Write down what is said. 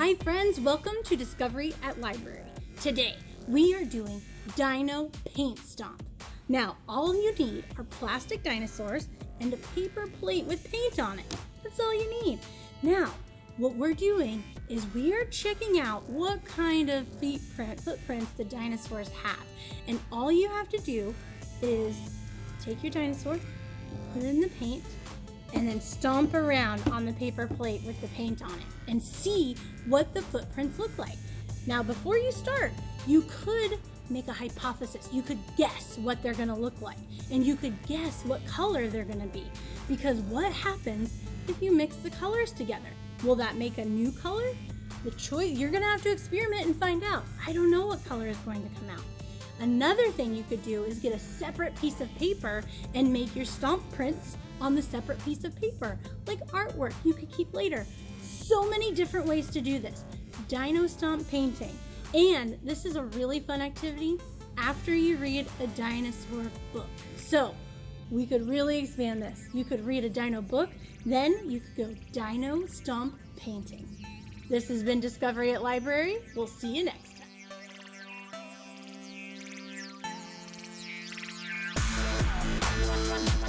Hi friends, welcome to Discovery at Library. Today, we are doing Dino Paint Stomp. Now, all you need are plastic dinosaurs and a paper plate with paint on it. That's all you need. Now, what we're doing is we are checking out what kind of footprint, footprints the dinosaurs have. And all you have to do is take your dinosaur, put it in the paint, and then stomp around on the paper plate with the paint on it and see what the footprints look like. Now, before you start, you could make a hypothesis. You could guess what they're gonna look like and you could guess what color they're gonna be because what happens if you mix the colors together? Will that make a new color? The choice, you're gonna have to experiment and find out. I don't know what color is going to come out. Another thing you could do is get a separate piece of paper and make your stomp prints on the separate piece of paper, like artwork you could keep later. So many different ways to do this. Dino Stomp painting. And this is a really fun activity after you read a dinosaur book. So we could really expand this. You could read a dino book, then you could go dino stomp painting. This has been Discovery at Library. We'll see you next